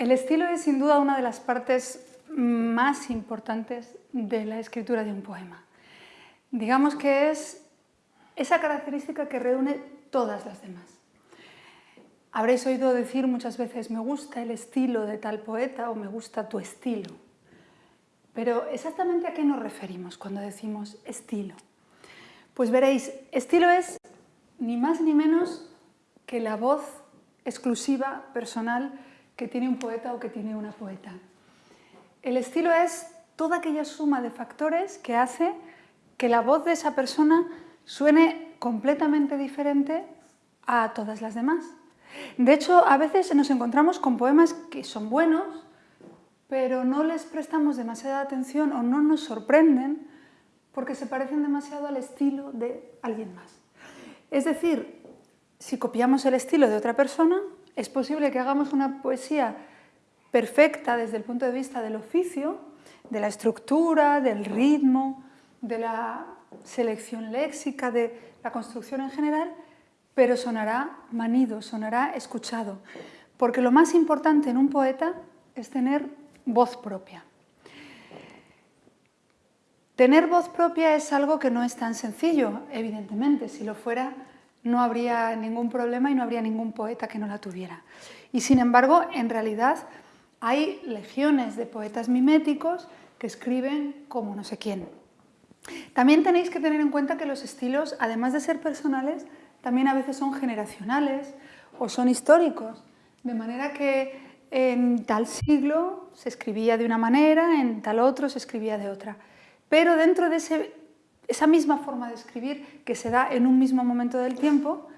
El estilo es sin duda una de las partes más importantes de la escritura de un poema. Digamos que es esa característica que reúne todas las demás. Habréis oído decir muchas veces, me gusta el estilo de tal poeta o me gusta tu estilo. Pero exactamente a qué nos referimos cuando decimos estilo. Pues veréis, estilo es ni más ni menos que la voz exclusiva, personal, que tiene un poeta o que tiene una poeta. El estilo es toda aquella suma de factores que hace que la voz de esa persona suene completamente diferente a todas las demás. De hecho, a veces nos encontramos con poemas que son buenos, pero no les prestamos demasiada atención o no nos sorprenden porque se parecen demasiado al estilo de alguien más. Es decir, si copiamos el estilo de otra persona, es posible que hagamos una poesía perfecta desde el punto de vista del oficio, de la estructura, del ritmo, de la selección léxica, de la construcción en general, pero sonará manido, sonará escuchado, porque lo más importante en un poeta es tener voz propia. Tener voz propia es algo que no es tan sencillo, evidentemente, si lo fuera no habría ningún problema y no habría ningún poeta que no la tuviera. Y sin embargo, en realidad hay legiones de poetas miméticos que escriben como no sé quién. También tenéis que tener en cuenta que los estilos, además de ser personales, también a veces son generacionales o son históricos, de manera que en tal siglo se escribía de una manera, en tal otro se escribía de otra. Pero dentro de ese esa misma forma de escribir que se da en un mismo momento del tiempo,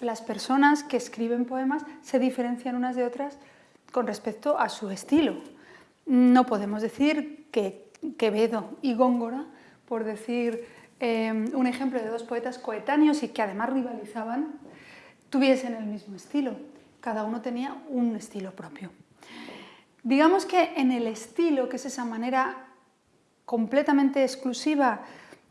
las personas que escriben poemas se diferencian unas de otras con respecto a su estilo. No podemos decir que Quevedo y Góngora, por decir eh, un ejemplo de dos poetas coetáneos y que además rivalizaban, tuviesen el mismo estilo. Cada uno tenía un estilo propio. Digamos que en el estilo, que es esa manera completamente exclusiva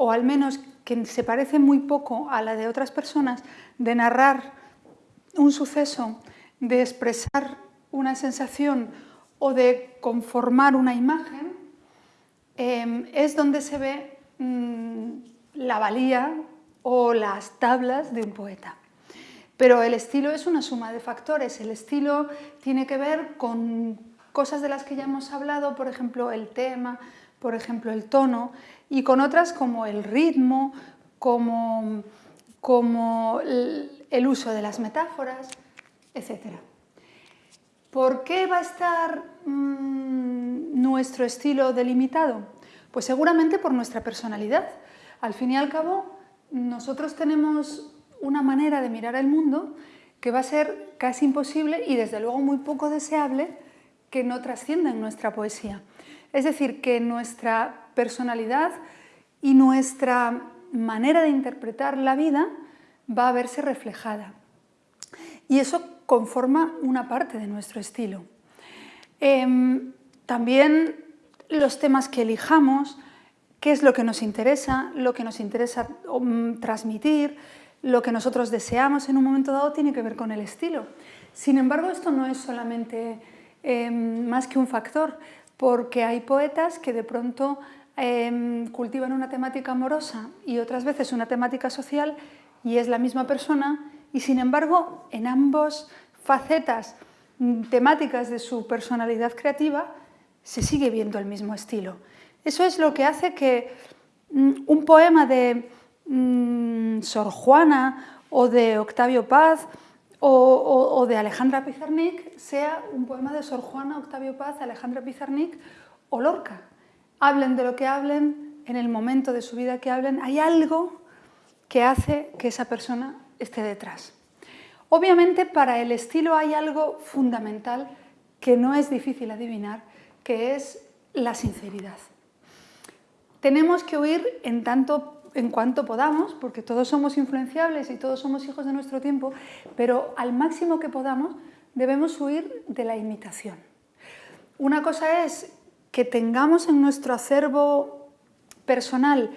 o al menos que se parece muy poco a la de otras personas, de narrar un suceso, de expresar una sensación o de conformar una imagen, em, es donde se ve mm, la valía o las tablas de un poeta. Pero el estilo es una suma de factores. El estilo tiene que ver con cosas de las que ya hemos hablado, por ejemplo, el tema, por ejemplo, el tono, y con otras como el ritmo, como, como el uso de las metáforas, etc. ¿Por qué va a estar mm, nuestro estilo delimitado? Pues seguramente por nuestra personalidad. Al fin y al cabo, nosotros tenemos una manera de mirar el mundo que va a ser casi imposible y desde luego muy poco deseable que no trascienda en nuestra poesía. Es decir, que nuestra personalidad y nuestra manera de interpretar la vida va a verse reflejada. Y eso conforma una parte de nuestro estilo. Em, también los temas que elijamos, qué es lo que nos interesa, lo que nos interesa mm, transmitir, lo que nosotros deseamos en un momento dado tiene que ver con el estilo. Sin embargo, esto no es solamente em, más que un factor, porque hay poetas que de pronto em, cultivan una temática amorosa y otras veces una temática social y es la misma persona y sin embargo en ambas facetas mm, temáticas de su personalidad creativa se sigue viendo el mismo estilo. Eso es lo que hace que mm, un poema de mm, Sor Juana o de Octavio Paz o, de Alejandra Pizarnik sea un poema de Sor Juana, Octavio Paz, Alejandra Pizarnik o Lorca. Hablen de lo que hablen, en el momento de su vida que hablen, hay algo que hace que esa persona esté detrás. Obviamente para el estilo hay algo fundamental que no es difícil adivinar, que es la sinceridad. Tenemos que huir en tanto en cuanto podamos, porque todos somos influenciables y todos somos hijos de nuestro tiempo, pero al máximo que podamos debemos huir de la imitación. Una cosa es que tengamos en nuestro acervo personal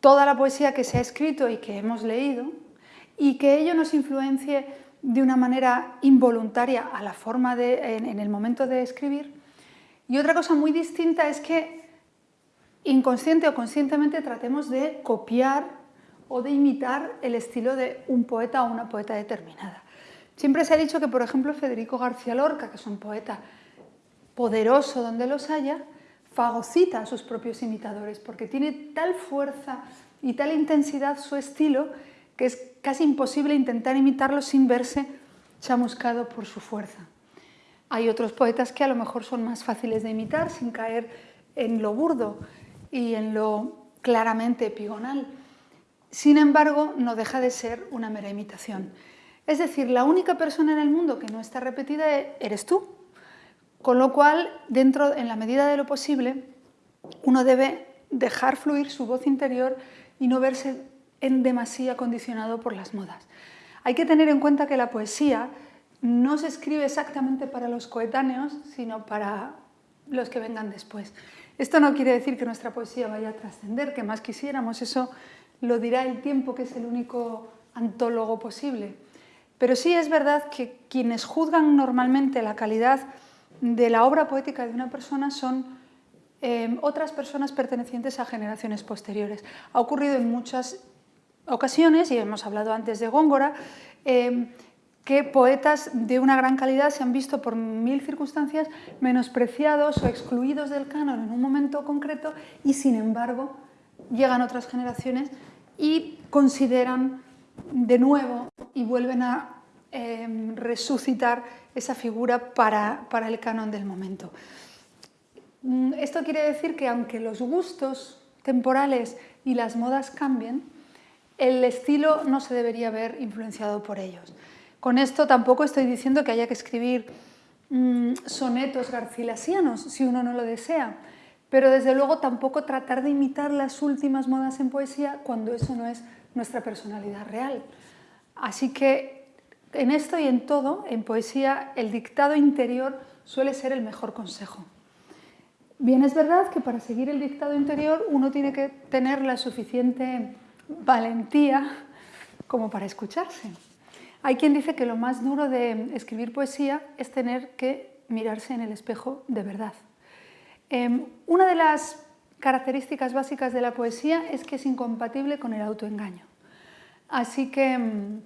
toda la poesía que se ha escrito y que hemos leído y que ello nos influencie de una manera involuntaria a la forma de, en, el momento de escribir. Y otra cosa muy distinta es que inconsciente o conscientemente tratemos de copiar o de imitar el estilo de un poeta o una poeta determinada. Siempre se ha dicho que, por ejemplo, Federico García Lorca, que es un poeta poderoso donde los haya, fagocita a sus propios imitadores, porque tiene tal fuerza y tal intensidad su estilo que es casi imposible intentar imitarlo sin verse chamuscado por su fuerza. Hay otros poetas que a lo mejor son más fáciles de imitar sin caer en lo burdo y en lo claramente epigonal. Sin embargo, no deja de ser una mera imitación. Es decir, la única persona en el mundo que no está repetida eres tú. Con lo cual, dentro, en la medida de lo posible, uno debe dejar fluir su voz interior y no verse en demasía condicionado por las modas. Hay que tener en cuenta que la poesía no se escribe exactamente para los coetáneos, sino para los que vengan después. Esto no quiere decir que nuestra poesía vaya a trascender, que más quisiéramos, eso lo dirá el tiempo, que es el único antólogo posible. Pero sí es verdad que quienes juzgan normalmente la calidad de la obra poética de una persona son eh, otras personas pertenecientes a generaciones posteriores. Ha ocurrido en muchas ocasiones, y hemos hablado antes de Góngora, eh, que poetas de una gran calidad se han visto por mil circunstancias menospreciados o excluidos del canon en un momento concreto y sin embargo llegan otras generaciones y consideran de nuevo y vuelven a em, resucitar esa figura para, para el canon del momento. Mm, esto quiere decir que aunque los gustos temporales y las modas cambien, el estilo no se debería ver influenciado por ellos. Con esto tampoco estoy diciendo que haya que escribir mm, sonetos garcilasianos si uno no lo desea, pero desde luego tampoco tratar de imitar las últimas modas en poesía cuando eso no es nuestra personalidad real. Así que en esto y en todo, en poesía, el dictado interior suele ser el mejor consejo. Bien, es verdad que para seguir el dictado interior uno tiene que tener la suficiente valentía como para escucharse. Hay quien dice que lo más duro de escribir poesía es tener que mirarse en el espejo de verdad. Em, una de las características básicas de la poesía es que es incompatible con el autoengaño. Así que em,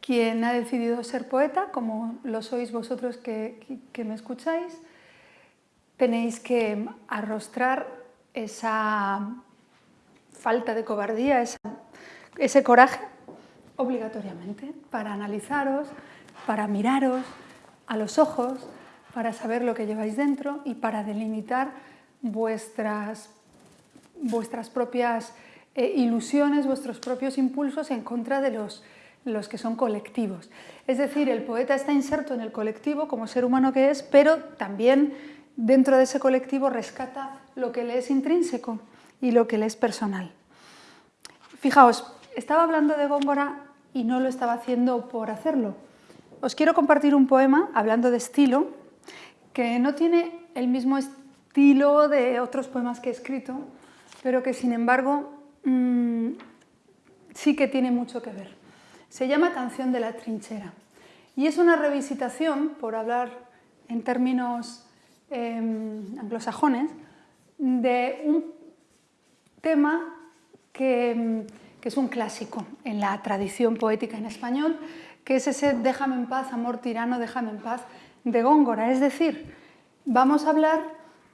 quien ha decidido ser poeta, como lo sois vosotros que, me escucháis, tenéis que arrostrar esa falta de cobardía, ese coraje, obligatoriamente, para analizaros, para miraros a los ojos, para saber lo que lleváis dentro y para delimitar vuestras, vuestras propias eh, ilusiones, vuestros propios impulsos en contra de los, los que son colectivos. Es decir, el poeta está inserto en el colectivo como ser humano que es, pero también dentro de ese colectivo rescata lo que le es intrínseco y lo que le es personal. Fijaos, estaba hablando de Góngora y no lo estaba haciendo por hacerlo. Os quiero compartir un poema, hablando de estilo, que no tiene el mismo estilo de otros poemas que he escrito, pero que sin embargo mm, sí que tiene mucho que ver. Se llama Canción de la trinchera y es una revisitación, por hablar en términos em, anglosajones, de un tema que, que es un clásico en la tradición poética en español, que es ese déjame en paz, amor tirano, déjame en paz, de Góngora. Es decir, vamos a hablar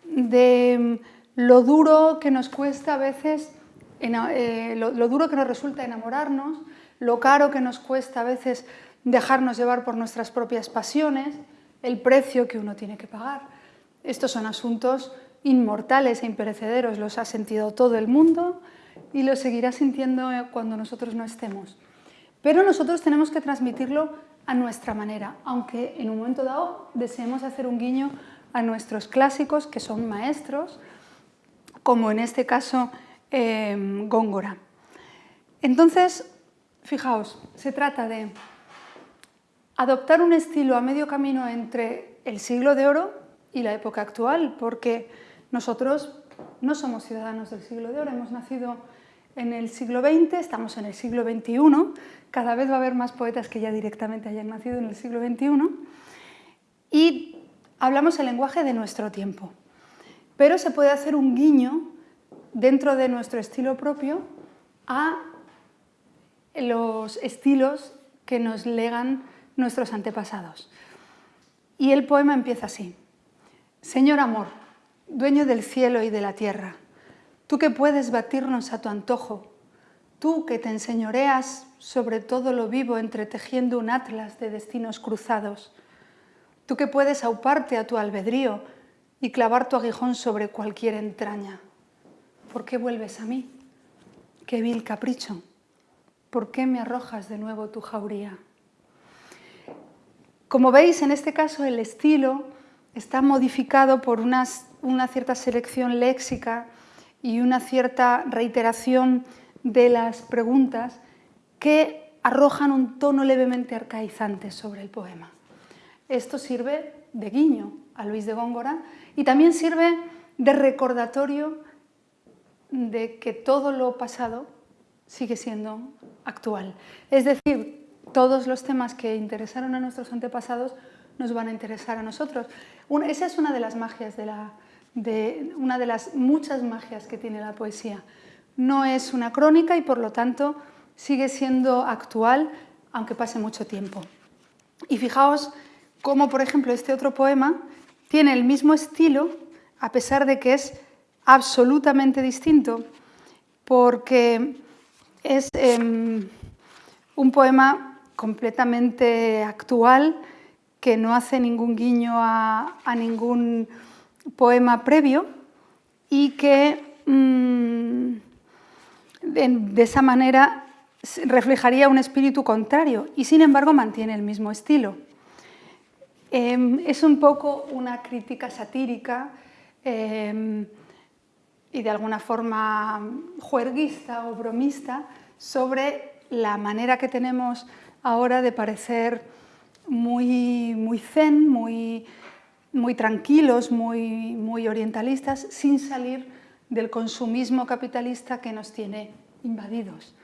de lo duro que nos cuesta a veces, eh, lo, duro que nos resulta enamorarnos, lo caro que nos cuesta a veces dejarnos llevar por nuestras propias pasiones, el precio que uno tiene que pagar. Estos son asuntos inmortales e imperecederos, los ha sentido todo el mundo y los seguirá sintiendo cuando nosotros no estemos. Pero nosotros tenemos que transmitirlo a nuestra manera, aunque en un momento dado deseemos hacer un guiño a nuestros clásicos, que son maestros, como en este caso em, Góngora. Entonces, fijaos, se trata de adoptar un estilo a medio camino entre el siglo de oro y la época actual, porque nosotros no somos ciudadanos del siglo de oro, hemos nacido en el siglo XX, estamos en el siglo XXI, cada vez va a haber más poetas que ya directamente hayan nacido en el siglo XXI, y hablamos el lenguaje de nuestro tiempo. Pero se puede hacer un guiño dentro de nuestro estilo propio a los estilos que nos legan nuestros antepasados. Y el poema empieza así. Señor amor, dueño del cielo y de la tierra, tú que puedes batirnos a tu antojo, tú que te enseñoreas sobre todo lo vivo entretejiendo un atlas de destinos cruzados, tú que puedes auparte a tu albedrío y clavar tu aguijón sobre cualquier entraña. ¿Por qué vuelves a mí? Qué vil capricho. ¿Por qué me arrojas de nuevo tu jauría? Como veis, en este caso el estilo está modificado por una cierta selección léxica y una cierta reiteración de las preguntas que arrojan un tono levemente arcaizante sobre el poema. Esto sirve de guiño a Luis de Góngora y también sirve de recordatorio de que todo lo pasado sigue siendo actual. Es decir, todos los temas que interesaron a nuestros antepasados nos van a interesar a nosotros. esa es una de las magias, de, la, de una de las muchas magias que tiene la poesía. No es una crónica y por lo tanto sigue siendo actual aunque pase mucho tiempo. Y fijaos cómo, por ejemplo, este otro poema tiene el mismo estilo a pesar de que es absolutamente distinto porque es em, un poema completamente actual, que no hace ningún guiño a, ningún poema previo y que mm, de, esa manera reflejaría un espíritu contrario y sin embargo mantiene el mismo estilo. Em, es un poco una crítica satírica em, y de alguna forma juerguista o bromista sobre la manera que tenemos ahora de parecer muy, muy zen, muy, muy tranquilos, muy, muy orientalistas, sin salir del consumismo capitalista que nos tiene invadidos.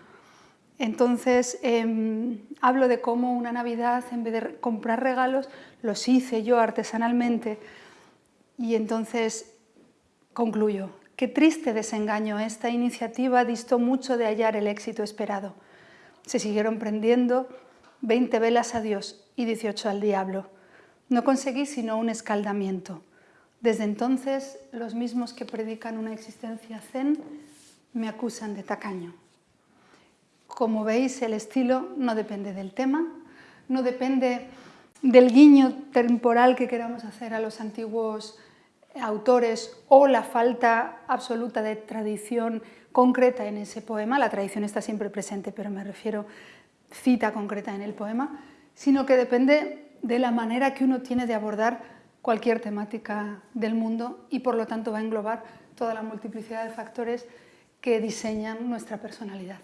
Entonces, em, hablo de cómo una Navidad, en vez de comprar regalos, los hice yo artesanalmente. Y entonces concluyo, qué triste desengaño, esta iniciativa distó mucho de hallar el éxito esperado. Se siguieron prendiendo 20 velas a Dios y 18 al diablo. No conseguí sino un escaldamiento. Desde entonces, los mismos que predican una existencia zen me acusan de tacaño. Como veis, el estilo no depende del tema, no depende del guiño temporal que queramos hacer a los antiguos autores o la falta absoluta de tradición concreta en ese poema. La tradición está siempre presente, pero me refiero cita concreta en el poema, sino que depende de la manera que uno tiene de abordar cualquier temática del mundo y por lo tanto va a englobar toda la multiplicidad de factores que diseñan nuestra personalidad.